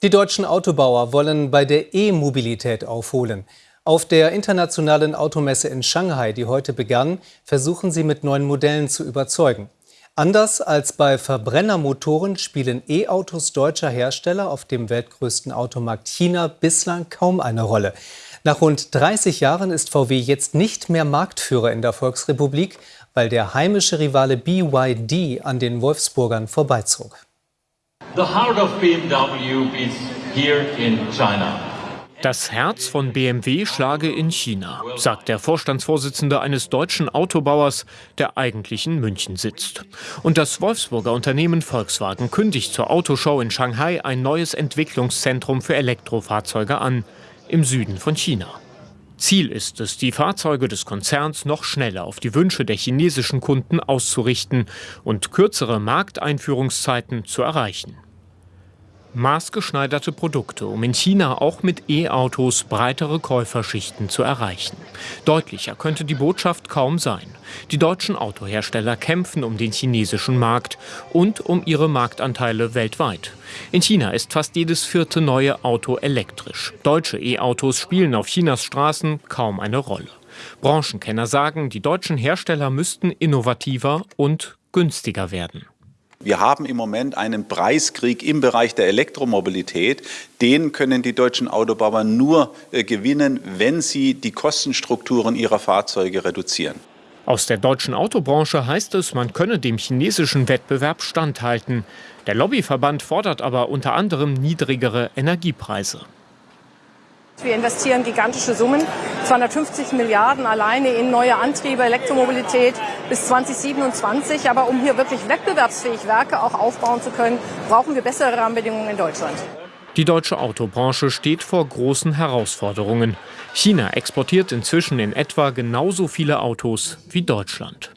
Die deutschen Autobauer wollen bei der E-Mobilität aufholen. Auf der internationalen Automesse in Shanghai, die heute begann, versuchen sie mit neuen Modellen zu überzeugen. Anders als bei Verbrennermotoren spielen E-Autos deutscher Hersteller auf dem weltgrößten Automarkt China bislang kaum eine Rolle. Nach rund 30 Jahren ist VW jetzt nicht mehr Marktführer in der Volksrepublik, weil der heimische Rivale BYD an den Wolfsburgern vorbeizog. Das Herz von BMW schlage in China, sagt der Vorstandsvorsitzende eines deutschen Autobauers, der eigentlich in München sitzt. Und das Wolfsburger Unternehmen Volkswagen kündigt zur Autoshow in Shanghai ein neues Entwicklungszentrum für Elektrofahrzeuge an, im Süden von China. Ziel ist es, die Fahrzeuge des Konzerns noch schneller auf die Wünsche der chinesischen Kunden auszurichten und kürzere Markteinführungszeiten zu erreichen maßgeschneiderte Produkte, um in China auch mit E-Autos breitere Käuferschichten zu erreichen. Deutlicher könnte die Botschaft kaum sein. Die deutschen Autohersteller kämpfen um den chinesischen Markt und um ihre Marktanteile weltweit. In China ist fast jedes vierte neue Auto elektrisch. Deutsche E-Autos spielen auf Chinas Straßen kaum eine Rolle. Branchenkenner sagen, die deutschen Hersteller müssten innovativer und günstiger werden. Wir haben im Moment einen Preiskrieg im Bereich der Elektromobilität. Den können die deutschen Autobauer nur äh, gewinnen, wenn sie die Kostenstrukturen ihrer Fahrzeuge reduzieren. Aus der deutschen Autobranche heißt es, man könne dem chinesischen Wettbewerb standhalten. Der Lobbyverband fordert aber unter anderem niedrigere Energiepreise. Wir investieren gigantische Summen, 250 Milliarden alleine in neue Antriebe, Elektromobilität bis 2027. Aber um hier wirklich wettbewerbsfähig Werke auch aufbauen zu können, brauchen wir bessere Rahmenbedingungen in Deutschland. Die deutsche Autobranche steht vor großen Herausforderungen. China exportiert inzwischen in etwa genauso viele Autos wie Deutschland.